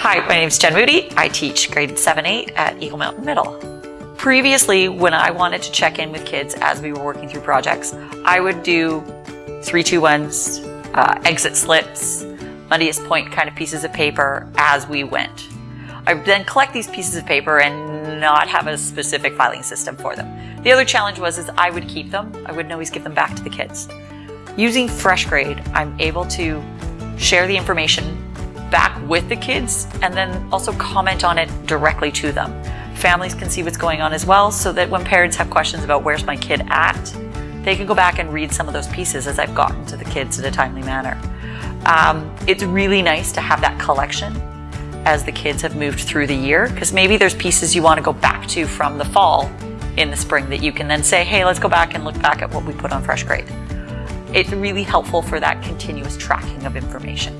Hi, my name is Jen Moody. I teach grade 7-8 at Eagle Mountain Middle. Previously, when I wanted to check in with kids as we were working through projects, I would do 321s, uh, exit slips, muddiest point kind of pieces of paper as we went. I would then collect these pieces of paper and not have a specific filing system for them. The other challenge was is I would keep them. I wouldn't always give them back to the kids. Using FreshGrade, I'm able to share the information back with the kids and then also comment on it directly to them. Families can see what's going on as well so that when parents have questions about where's my kid at, they can go back and read some of those pieces as I've gotten to the kids in a timely manner. Um, it's really nice to have that collection as the kids have moved through the year because maybe there's pieces you want to go back to from the fall in the spring that you can then say, hey, let's go back and look back at what we put on FreshGrade. It's really helpful for that continuous tracking of information.